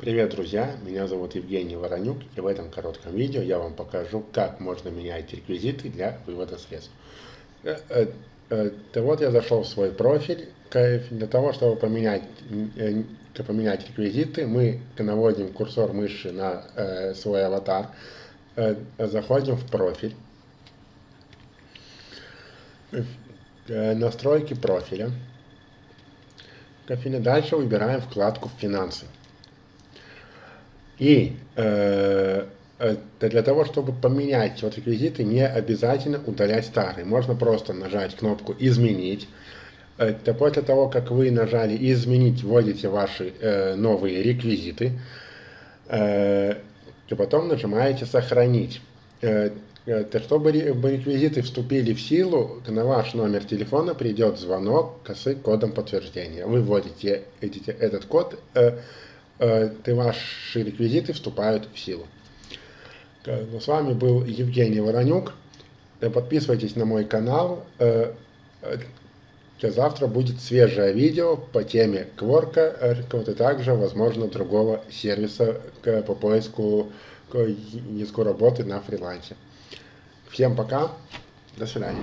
Привет, друзья! Меня зовут Евгений Воронюк, и в этом коротком видео я вам покажу, как можно менять реквизиты для вывода средств. Э, э, э, вот я зашел в свой профиль. Для того, чтобы поменять, поменять реквизиты, мы наводим курсор мыши на свой аватар, заходим в профиль, настройки профиля. Дальше выбираем вкладку «Финансы». И э, для того, чтобы поменять вот реквизиты, не обязательно удалять старые. Можно просто нажать кнопку «Изменить». Это после того, как вы нажали «Изменить», вводите ваши э, новые реквизиты. Э, и потом нажимаете «Сохранить». Э, э чтобы реквизиты вступили в силу, на ваш номер телефона придет звонок с кодом подтверждения. Вы вводите этот код, Э, ты ваши реквизиты вступают в силу. С вами был Евгений Воронюк. Э, подписывайтесь на мой канал. Э, завтра будет свежее видео по теме Кворка, и также, возможно, другого сервиса по поиску языку работы на фрилансе. Всем пока, до свидания.